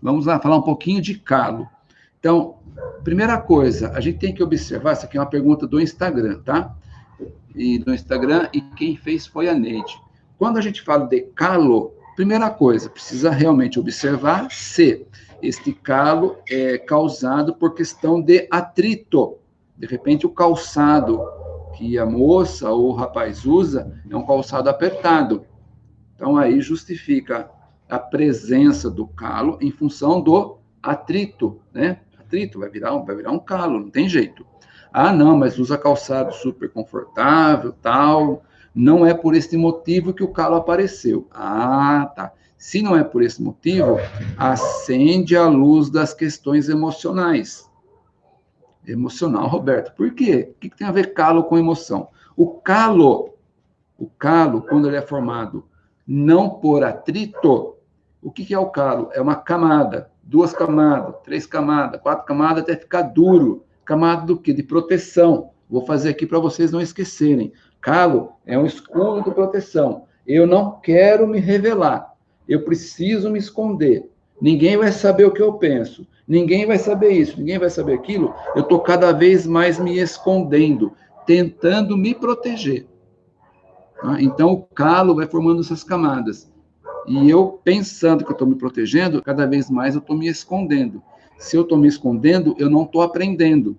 Vamos lá falar um pouquinho de calo. Então, primeira coisa, a gente tem que observar, essa aqui é uma pergunta do Instagram, tá? E do Instagram, e quem fez foi a Neide. Quando a gente fala de calo, primeira coisa, precisa realmente observar se este calo é causado por questão de atrito. De repente, o calçado que a moça ou o rapaz usa é um calçado apertado. Então, aí justifica a presença do calo em função do atrito, né? Atrito vai virar, vai virar um calo, não tem jeito. Ah, não, mas usa calçado super confortável, tal. Não é por esse motivo que o calo apareceu. Ah, tá. Se não é por esse motivo, acende a luz das questões emocionais. Emocional, Roberto. Por quê? O que tem a ver calo com emoção? O calo, o calo, quando ele é formado não por atrito, o que é o calo? É uma camada, duas camadas, três camadas, quatro camadas, até ficar duro. Camada do quê? De proteção. Vou fazer aqui para vocês não esquecerem. Calo é um escudo de proteção. Eu não quero me revelar. Eu preciso me esconder. Ninguém vai saber o que eu penso. Ninguém vai saber isso, ninguém vai saber aquilo. Eu estou cada vez mais me escondendo, tentando me proteger. Tá? Então, o calo vai formando essas camadas. E eu, pensando que eu estou me protegendo, cada vez mais eu estou me escondendo. Se eu estou me escondendo, eu não estou aprendendo.